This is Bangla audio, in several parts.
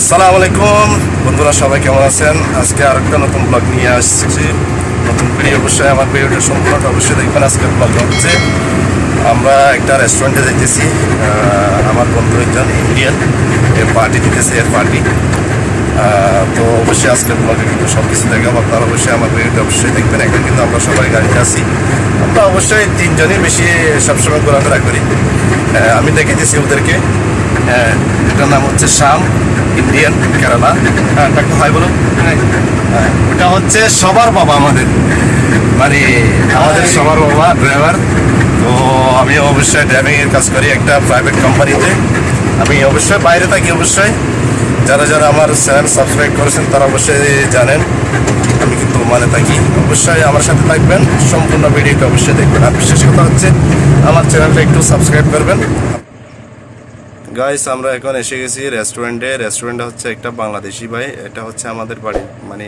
আসসালামু আলাইকুম। বন্ধুরা, সবাই কেমন আছেন? আজকে আরেকটা নতুন ব্লগ নিয়ে আসছি। নতুন ভিডিও অবশ্যই আমার ভিডিওটা সম্পূর্ণটা অবশ্যই দেখবেন। আজকের ব্লগ হচ্ছে, আমরা একটা রেস্টুরেন্টে যেতেছি। আমার বন্ধু একজন ইন্ডিয়ান এর পার্টি দিতেছে, এর পার্টি তো অবশ্যই আজকের ব্লগে কিন্তু সব কিছু দেখাবো আপনারা অবশ্যই আমার ভিডিওটা অবশ্যই দেখবেন। এখন কিন্তু আমরা সবাই গাড়িতে আছি। আমরা অবশ্যই তিনজনই বেশি সবসময় ঘোরাফেরা করি। আমি আমি দেখেছি ওদেরকে। এটার নাম হচ্ছে শ্যাম ইন্ডিয়ান কেরালা। হ্যাঁ একটু হাই বলুন। হ্যাঁ, ওটা হচ্ছে সবার বাবা আমাদের। মানে আমাদের সবার বাবা ড্রাইভার। তো আমি অবশ্যই ড্রাইভিং এর কাজ করি একটা প্রাইভেট কোম্পানিতে আমি অবশ্যই বাইরে থাকি অবশ্যই। যারা যারা আমার চ্যানেল সাবস্ক্রাইব করেছেন তারা অবশ্যই জানেন। আমি কিন্তু মানে থাকি। অবশ্যই আমার সাথে থাকবেন। সম্পূর্ণ ভিডিওটা অবশ্যই দেখবেন। আর বিশেষ কথা হচ্ছে আমার চ্যানেলটা একটু সাবস্ক্রাইব করবেন। গাইস আমরা এখন এসে গেছি রেস্টুরেন্টে রেস্টুরেন্ট হচ্ছে একটা বাংলাদেশি ভাই, এটা হচ্ছে আমাদের বাড়ি মানে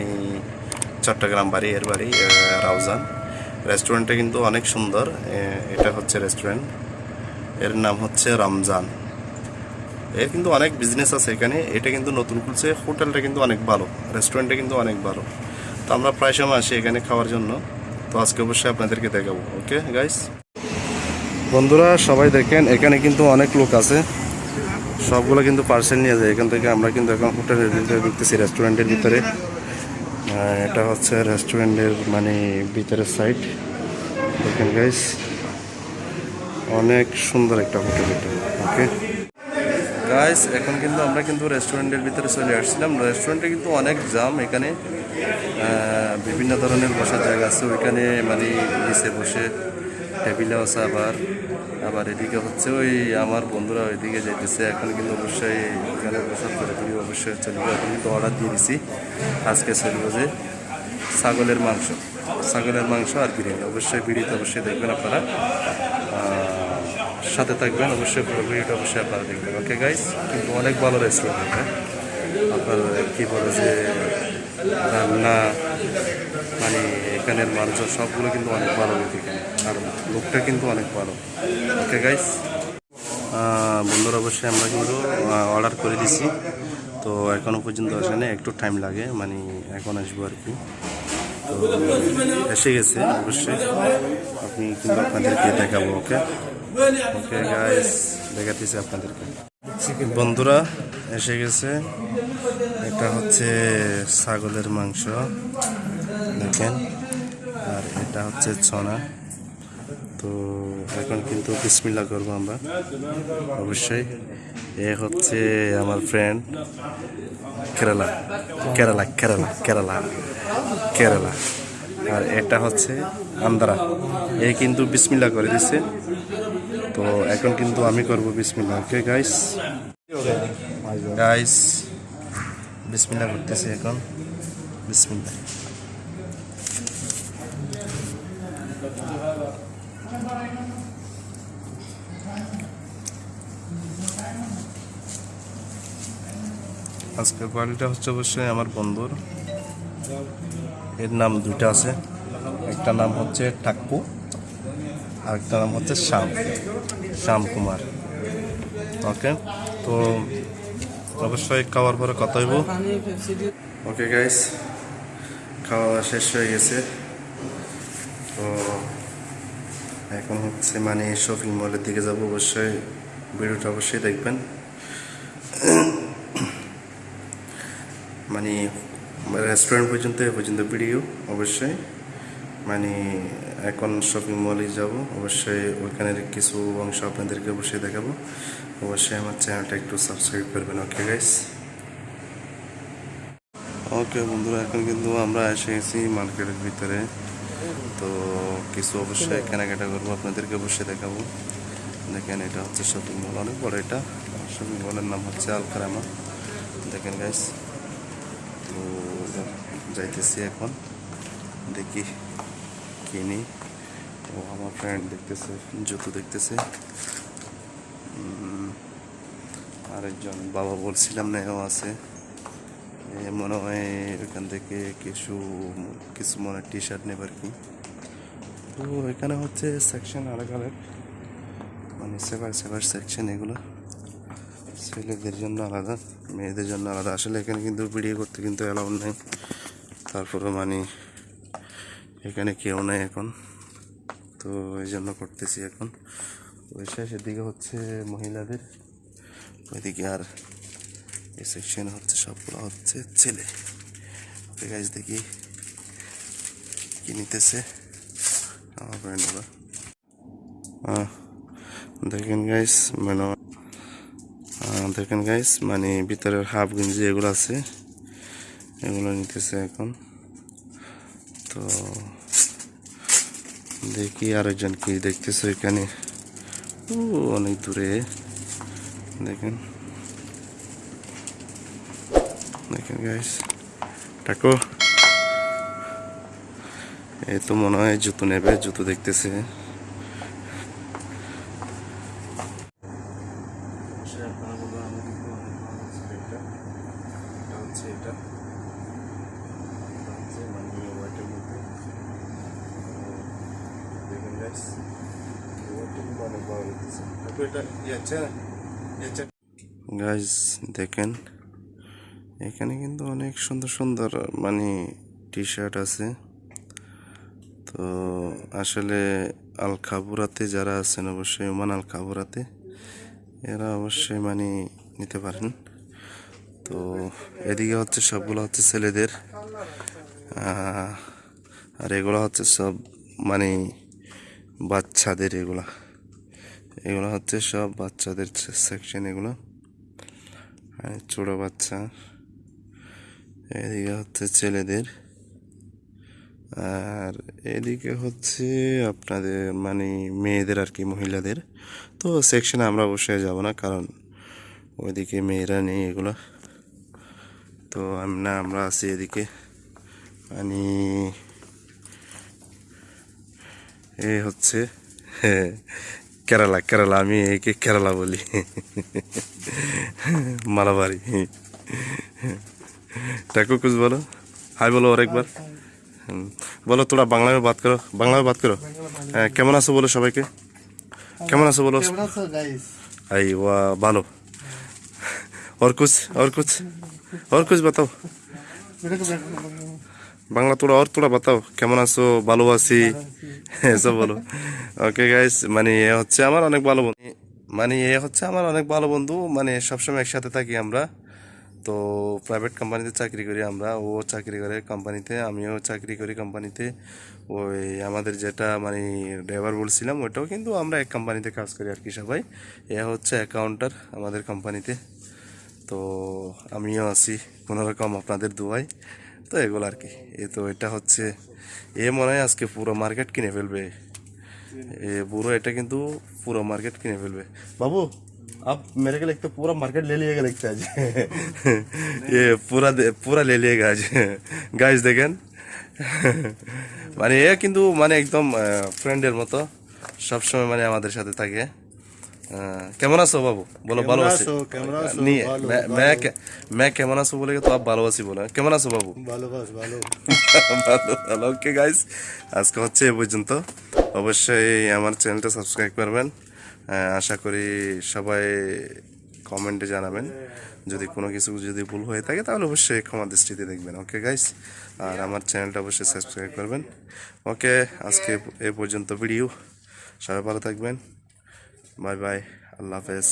চট্টগ্রাম বাড়ি, এর বাড়ি রাউজান। রেস্টুরেন্টটা কিন্তু অনেক সুন্দর এটা হচ্ছে রেস্টুরেন্টের নাম হচ্ছে রমজান। এর কিন্তু অনেক বিজনেস আছে এখানে, এটা কিন্তু নতুন খুলছে, হোটেলটা কিন্তু অনেক ভালো রেস্টুরেন্টটা কিন্তু অনেক ভালো। তো আমরা প্রায় সময় আসি এখানে খাওয়ার জন্য, তো আজকে অবশ্যই আপনাদেরকে দেখাবো ওকে গাইস বন্ধুরা, সবাই দেখেন, এখানে কিন্তু অনেক লোক আছে। সবগুলো কিন্তু পার্সেল নিয়ে যায়। এখান থেকে আমরা কিন্তু এখন হোটেলের ভিতরে ঢুকতেছি রেস্টুরেন্টের ভিতরে। এটা হচ্ছে রেস্টুরেন্টের মানে ভিতরের সাইড দেখেন গাইস অনেক সুন্দর একটা হোটেল এটা ওকে গাইস এখন কিন্তু আমরা কিন্তু রেস্টুরেন্টের ভিতরে চলে আসছিলাম। রেস্টুরেন্টে কিন্তু অনেক জাম এখানে। বিভিন্ন ধরনের বসার জায়গা আছে। ওইখানে মানে নিচে বসে টেবিলে আছে আবার আবার এদিকে হচ্ছে ওই আমার বন্ধুরা ওইদিকে যাইতেছে। এখন কিন্তু অবশ্যই এখানে বসার করে দিবি অবশ্যই চলবে এখন কিন্তু অর্ডার দিয়ে দিছি। আজকে চলবে যে ছাগলের মাংস ছাগলের মাংস আর বিরিয়ানি। অবশ্যই বিরিয়ানি অবশ্যই দেখবেন আপনারা। সাথে থাকবেন, অবশ্যই পুরো ভিডিওটা অবশ্যই আপনারা দেখবেন। ওকে গাইস কিন্তু অনেক ভালো রেস্টুরেন্ট আপনার কী বলে যে রান্না মানে এখানের মানুষজন সবগুলো কিন্তু অনেক ভালো লোক এখানে। আর লোকটা কিন্তু অনেক ভালো। ওকে গাইস বন্ধুরা, অবশ্যই আমরা কিন্তু অর্ডার করে দিছি। তো এখনও পর্যন্ত আসেনি একটু টাইম লাগে মানে এখন আসব আর কি। তো এসে গেছে, অবশ্যই। আপনি কিন্তু আপনাদেরকে দেখাবো ওকে ওকে গাইস দেখাতেছি আপনাদেরকে। বন্ধুরা, এসে গেছে। এটা হচ্ছে ছাগলের মাংস। দেখেন, আর এটা হচ্ছে ছনা। তো এখন কিন্তু বিসমিল্লা করব আমরা। অবশ্যই। এ হচ্ছে আমার ফ্রেন্ড কেরালা। কেরালা কেরালা কেরালা কেরালা। আর এটা হচ্ছে আন্ধ্রা এ কিন্তু বিসমিল্লা করে দিছে। তো এখন কিন্তু আমি করব বিসমিল্লা ওকে গাইস গাইস বিসমিল্লা করতেছি এখন। বিসমিল্লা আজকের কোয়ালিটা হচ্ছে অবশ্যই আমার বন্ধুর। এর নাম দুইটা আছে। একটা নাম হচ্ছে টাক্কু আর একটা নাম হচ্ছে শ্যাম শ্যাম কুমার। ওকে, তো অবশ্যই খাওয়ার পরে কথা হইব। ওকে গাইস খাওয়া শেষ হয়ে গেছে। তো এখন হচ্ছে মানে শপিং মলের দিকে যাব। অবশ্যই ভিডিওটা অবশ্যই দেখবেন। মানে রেস্টুরেন্ট পর্যন্ত, এ পর্যন্ত ভিডিও, অবশ্যই। মানে এখন শপিং মলে যাব, অবশ্যই ওইখানের কিছু অংশ আপনাদেরকে অবশ্যই দেখাবো। অবশ্যই আমার চ্যানেলটা একটু সাবস্ক্রাইব করবেন ওকে গাইস ওকে বন্ধুরা, এখন কিন্তু আমরা এসে গেছি মার্কেটের ভিতরে। তো কিছু অবশ্যই কেনাকাটা করব, আপনাদেরকে অবশ্যই দেখাবো। দেখেন, এটা হচ্ছে শপিং মল অনেক বড় এটা। শপিং মলের নাম হচ্ছে আলকারামা। দেখেন গাইস তো যাইতেছি এখন। দেখি কিনি ও, আমার ফ্রেন্ড দেখতেছে, জুতো দেখতেছে। আরেকজন বাবা বলছিলাম না, এও আছে। মনে হয় এখান থেকে কিছু কিছু মনে টি শার্ট নেবার কি। তো এখানে হচ্ছে সেকশন আলাদা আলাদা মানে সেভার সেভার সেকশন এগুলো। ছেলেদের জন্য আলাদা, মেয়েদের জন্য আলাদা। আসলে এখানে কিন্তু ভিডিও করতে কিন্তু অ্যালাউ নেই। তারপরে মানে এখানে কেউ নেই এখন। তো এই জন্য করতেছি এখন। ওই শেষের দিকে হচ্ছে মহিলাদের। ওইদিকে আর এই সেকশন হচ্ছে সবগুলো হচ্ছে ছেলে। ওকে গাইজ দেখি কি নিতেছে আমার ফ্রেন্ড দেখেন গাইস মানে দেখেন গাইস মানে ভিতরের হাফ গেঞ্জি এগুলো আছে, এগুলো নিতেছে এখন। তো দেখি আরেকজন কি দেখতেছে এখানে। ও অনেক দূরে। দেখেন। দেখেন গাইস টাকো এই তো মনে হয় জুতো নেবে, জুতো দেখতেছে। গাইজ দেখেন, এখানে কিন্তু অনেক সুন্দর সুন্দর মানে টি শার্ট আছে। তো আসলে আল খাবুরাতে যারা আছেন, অবশ্যই ওমান আল খাবুরাতে এরা অবশ্যই মানে নিতে পারেন। তো এদিকে হচ্ছে সবগুলো হচ্ছে ছেলেদের আর এগুলো হচ্ছে সব মানে বাচ্চাদের এগুলা। এগুলো হচ্ছে সব বাচ্চাদের সেকশন এগুলো। আর ছোট বাচ্চা। এদিকে হচ্ছে ছেলেদের। আর এদিকে হচ্ছে আপনাদের মানে মেয়েদের আর কি মহিলাদের। তো সেকশনে আমরা অবশ্যই যাব না কারণ ওইদিকে মেয়েরা নেই এগুলো। তো আমরা আমরা আছি এদিকে। মানে এ হচ্ছে হ্যাঁ, কেরালা কেরালা আমি একে কেরালা বলি মালাবাড়ি টাকু कुछ बोलो हाय बोलो और एक बार হুম, বলো তোরা বাংলা में बात करो বাংলা में बात करो হ্যাঁ, কেমন আছো বলো সবাইকে কেমন আছো বলো কেমন আছো গাইস आई वाह भालो और कुछ और कुछ और कुछ बताओ বাংলা তোরা, আর তোরা বাতাও। কেমন আছো? ভালো আছি। এসব বলো ওকে গাইস মানে এ হচ্ছে আমার অনেক ভালো বন্ধু। মানে এ হচ্ছে আমার অনেক ভালো বন্ধু। মানে সবসময় একসাথে থাকি আমরা। তো প্রাইভেট কোম্পানিতে চাকরি করি আমরা। ও চাকরি করে কোম্পানিতে আমিও চাকরি করি কোম্পানিতে ওই আমাদের যেটা মানে ড্রাইভার বলছিলাম ওটাও কিন্তু আমরা এক কোম্পানিতে কাজ করি আর কি সবাই। এ হচ্ছে অ্যাকাউন্টার আমাদের কোম্পানিতে তো। আমিও আছি। কোনোরকম আপনাদের দুয়াই তো এগুলো আর কি এ তো এটা হচ্ছে এ মনে হয় আজকে পুরো মার্কেট কিনে ফেলবে এ বুড়ো এটা কিন্তু পুরো মার্কেট কিনে ফেলবে বাবু आप मेरे को लगता है पूरा मार्केट ले लिएगा लगता है आज ये पूरा दे- पूरा ले लिएगा आज গাইজ দেখেন মানে এ কিন্তু মানে একদম ফ্রেন্ডের মতো সবসময় মানে আমাদের সাথে থাকে আহ, কেমন আছো বাবু? বলো ভালো আছি ম্যা কেমন আছো বলে তো ভালো আছি বলে। কেমন আছো বাবু? ভালো ভালো। ভালো ওকে গাইস আজকে হচ্ছে এ পর্যন্ত। অবশ্যই আমার চ্যানেলটা সাবস্ক্রাইব করবেন। আশা করি সবাই কমেন্টে জানাবেন। যদি কোনো কিছু যদি ভুল হয়ে থাকে তাহলে অবশ্যই ক্ষমা দৃষ্টিতে দেখবেন। ওকে গাইস আর আমার চ্যানেলটা অবশ্যই সাবস্ক্রাইব করবেন। ওকে আজকে এ পর্যন্ত ভিডিও সবাই ভালো থাকবেন। বাই বাই আল্লাহ হাফেজ